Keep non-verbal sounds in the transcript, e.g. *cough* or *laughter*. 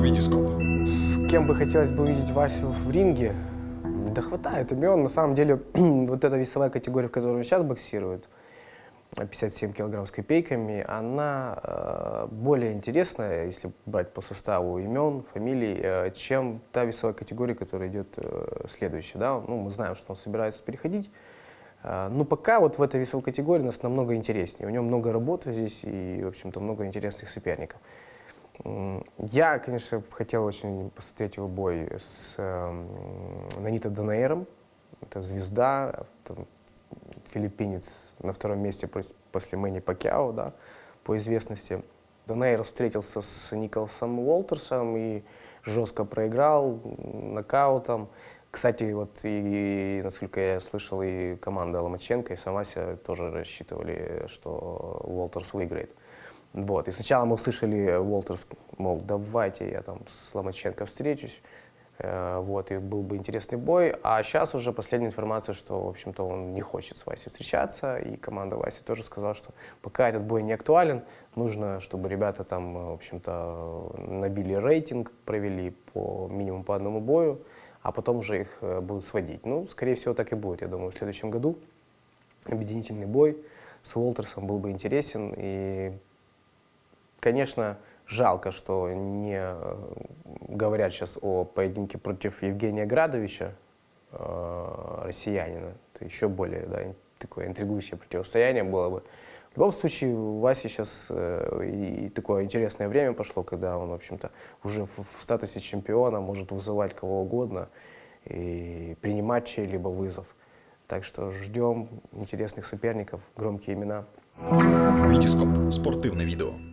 Витископ. С кем бы хотелось бы увидеть Васю в ринге? Да хватает имен. На самом деле, *clears throat* вот эта весовая категория, в которой он сейчас боксирует, 57 килограмм с копейками, она э, более интересная, если брать по составу имен, фамилий, э, чем та весовая категория, которая идет э, следующая. Да? Ну, мы знаем, что он собирается переходить. Э, но пока вот в этой весовой категории нас намного интереснее. У него много работы здесь и, в общем-то, много интересных соперников. Я, конечно, хотел очень посмотреть его бой с э, Нанита Данаэром. Это звезда, там, филиппинец на втором месте пос- после Мэнни Пакьяо, да, по известности. Донейр встретился с Николасом Уолтерсом и жестко проиграл нокаутом. Кстати, вот и, насколько я слышал, и команда Ломаченко, и Самася тоже рассчитывали, что Уолтерс выиграет. Вот. И сначала мы услышали Уолтерс, мол, давайте я там с Ломаченко встречусь. Э, Вот, и был бы интересный бой. А сейчас уже последняя информация, что, в общем-то, он не хочет с Васей встречаться. И команда Васи тоже сказала, что пока этот бой не актуален, нужно, чтобы ребята там, э, в общем-то, набили рейтинг, провели по минимум по одному бою, а потом уже их э, будут сводить. Ну, скорее всего, так и будет, я думаю, в следующем году. Объединительный бой с Уолтерсом был бы интересен. И Конечно, жалко, что не э, говорят сейчас о поединке против Евгения Градовича, э, россиянина. Это еще более да, такое интригующее противостояние было бы. В любом случае, у Васи сейчас э, и такое интересное время пошло, когда он, в общем-то, уже в, в статусе чемпиона может вызывать кого угодно и принимать чей-либо вызов. Так что ждем интересных соперников, громкие имена. Витископ. Спортивне відео.